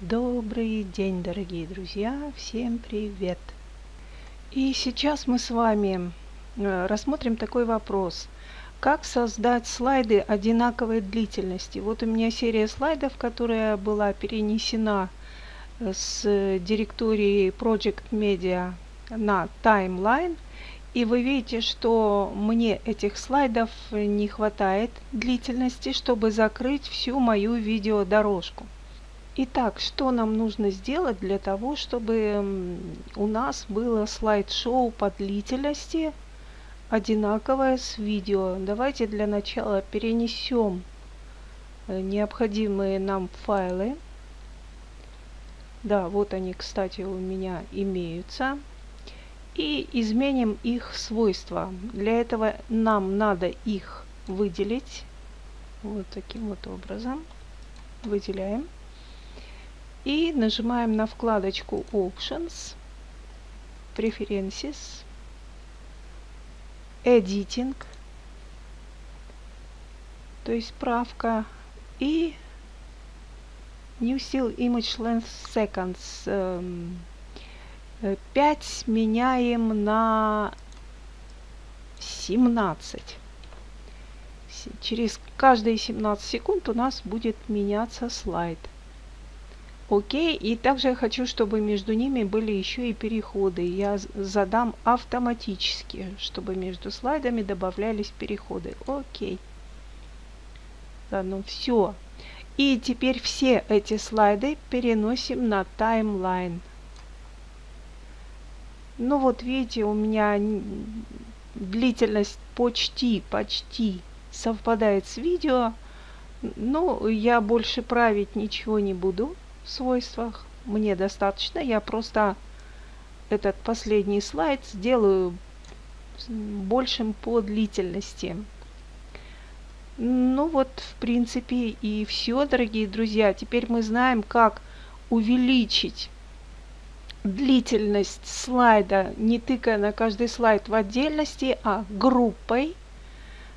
Добрый день, дорогие друзья! Всем привет! И сейчас мы с вами э, рассмотрим такой вопрос. Как создать слайды одинаковой длительности? Вот у меня серия слайдов, которая была перенесена э, с директории Project Media на Timeline. И вы видите, что мне этих слайдов не хватает длительности, чтобы закрыть всю мою видеодорожку. Итак, что нам нужно сделать для того, чтобы у нас было слайд-шоу по длительности одинаковое с видео. Давайте для начала перенесем э, необходимые нам файлы. Да, вот они, кстати, у меня имеются. И изменим их свойства. Для этого нам надо их выделить. Вот таким вот образом. Выделяем. И нажимаем на вкладочку Options, Preferences, Editing, то есть правка, и New Still Image Length Seconds. 5 эм, меняем на 17. Через каждые 17 секунд у нас будет меняться слайд. Окей, и также я хочу, чтобы между ними были еще и переходы. Я задам автоматически, чтобы между слайдами добавлялись переходы. Окей. Ладно, все. И теперь все эти слайды переносим на таймлайн. Ну вот видите, у меня длительность почти, почти совпадает с видео. Но я больше править ничего не буду свойствах. Мне достаточно. Я просто этот последний слайд сделаю большим по длительности. Ну вот, в принципе, и все, дорогие друзья. Теперь мы знаем, как увеличить длительность слайда, не тыкая на каждый слайд в отдельности, а группой,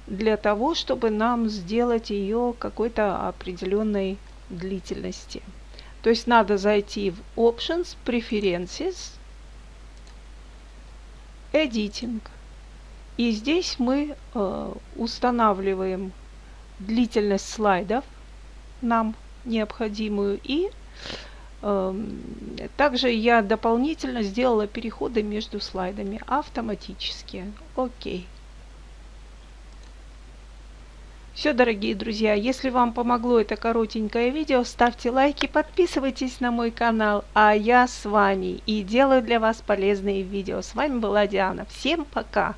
для того, чтобы нам сделать ее какой-то определенной длительности. То есть надо зайти в Options, Preferences, Editing. И здесь мы э, устанавливаем длительность слайдов, нам необходимую. И э, также я дополнительно сделала переходы между слайдами автоматически. Окей. Все, дорогие друзья, если вам помогло это коротенькое видео, ставьте лайки, подписывайтесь на мой канал, а я с вами и делаю для вас полезные видео. С вами была Диана. Всем пока!